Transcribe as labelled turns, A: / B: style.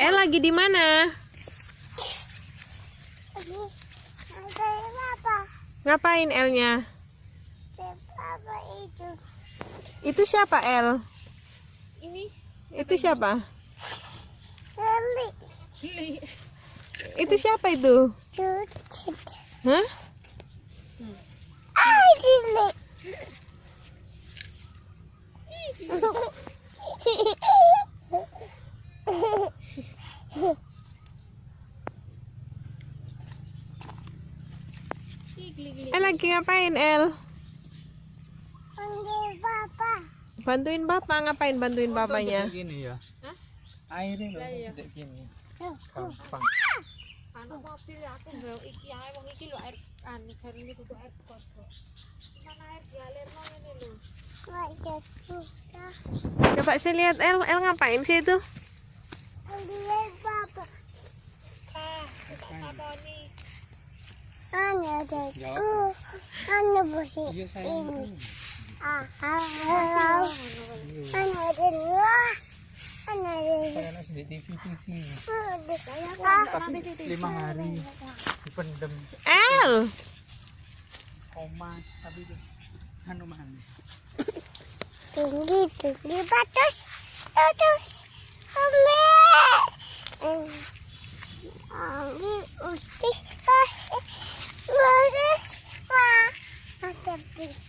A: El lagi di mana? Ngapain Elnya?
B: Apa itu?
A: Itu siapa El?
B: Ini
A: Itu siapa?
B: Lili.
A: Itu siapa itu? Hah?
B: Ah, Lili.
A: El lagi ngapain El?
B: Panggil papa.
A: Bantuin bapak. Ngapain bantuin bapaknya?
C: gini ya. Airnya loh tidak gini. Gampang.
D: Anu mobil aku nggak iki ae wong iki lho air anu jarine kudu air kotor mana air dialirno ngene lho.
B: Wajah buka.
A: Coba saya lihat El, El ngapain sih itu?
B: Panggil papa.
D: ah tak sakoni
B: Hanya ada
C: Ya.
B: ku. Hanya busi ini. Ah, ada dua.
C: saya nasi di TV TV
B: Ah,
C: tapi lima hari dipendem
A: El!
C: koma tapi itu anu mana
B: tinggi tinggi batas batas ambil